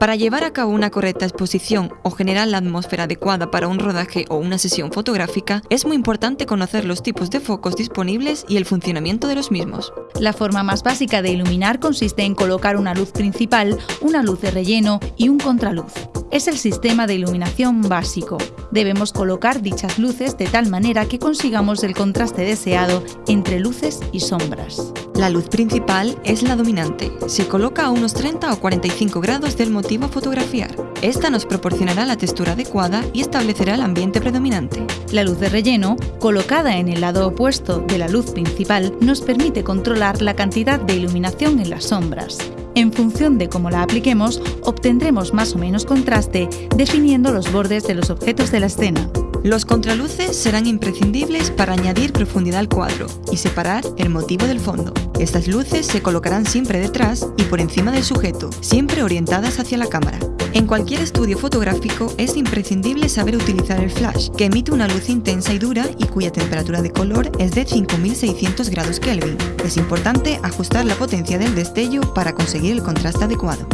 Para llevar a cabo una correcta exposición o generar la atmósfera adecuada para un rodaje o una sesión fotográfica, es muy importante conocer los tipos de focos disponibles y el funcionamiento de los mismos. La forma más básica de iluminar consiste en colocar una luz principal, una luz de relleno y un contraluz es el sistema de iluminación básico. Debemos colocar dichas luces de tal manera que consigamos el contraste deseado entre luces y sombras. La luz principal es la dominante. Se coloca a unos 30 o 45 grados del motivo fotografiar. Esta nos proporcionará la textura adecuada y establecerá el ambiente predominante. La luz de relleno, colocada en el lado opuesto de la luz principal, nos permite controlar la cantidad de iluminación en las sombras. En función de cómo la apliquemos, obtendremos más o menos contraste definiendo los bordes de los objetos de la escena. Los contraluces serán imprescindibles para añadir profundidad al cuadro y separar el motivo del fondo. Estas luces se colocarán siempre detrás y por encima del sujeto, siempre orientadas hacia la cámara. En cualquier estudio fotográfico es imprescindible saber utilizar el flash, que emite una luz intensa y dura y cuya temperatura de color es de 5600 grados Kelvin. Es importante ajustar la potencia del destello para conseguir el contraste adecuado.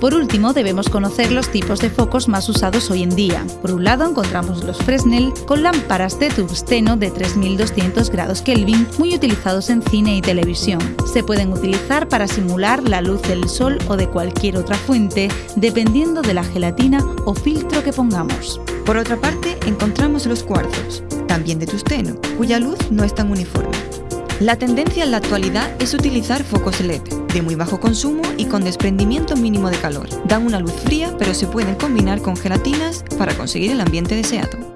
Por último, debemos conocer los tipos de focos más usados hoy en día. Por un lado, encontramos los Fresnel con lámparas de tungsteno de 3200 grados Kelvin, muy utilizados en cine y televisión. Se pueden utilizar para simular la luz del sol o de cualquier otra fuente, dependiendo de la gelatina o filtro que pongamos. Por otra parte, encontramos los cuarzos, también de tungsteno, cuya luz no es tan uniforme. La tendencia en la actualidad es utilizar focos LED, de muy bajo consumo y con desprendimiento mínimo de calor. Dan una luz fría, pero se pueden combinar con gelatinas para conseguir el ambiente deseado.